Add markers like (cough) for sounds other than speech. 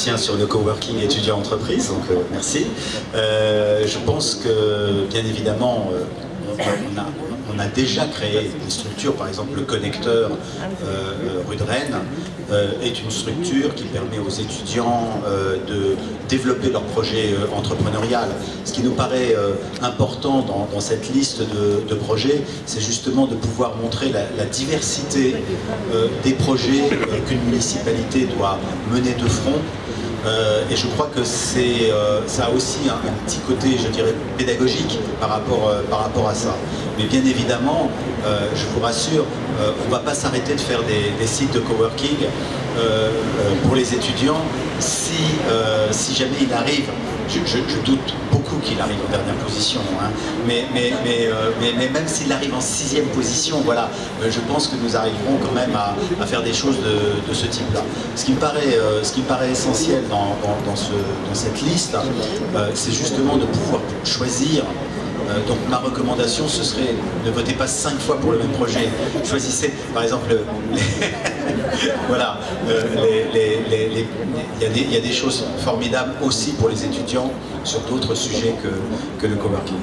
sur le coworking étudiant-entreprise, donc merci. je pense que, bien évidemment, on a, on a déjà créé des structures, par exemple le connecteur euh, rue de Rennes euh, est une structure qui permet aux étudiants euh, de développer leur projet entrepreneurial. Ce qui nous paraît important dans, cette liste de, projets, c'est justement de pouvoir montrer la, diversité des projets qu'une municipalité doit mener de front et je crois que c'est, ça a aussi un, petit côté, je dirais, pédagogique par rapport, rapport à ça. Mais bien évidemment, euh, je vous rassure, euh, on ne va pas s'arrêter de faire des, sites de coworking euh, pour les étudiants si, si jamais il arrive, je, doute beaucoup arrive en dernière position, hein, mais, mais, mais, même s'il arrive en sixième position, voilà, je pense que nous arriverons quand même à, faire des choses de, ce type-là. Ce, qui me paraît, ce qui me paraît essentiel dans, ce, dans cette liste, c'est justement de pouvoir choisir euh, donc ma recommandation, ce serait ne votez pas cinq fois pour le même projet. Choisissez, par exemple, (laughs) voilà, il y, a des choses formidables aussi pour les étudiants sur d'autres sujets que, que le coworking.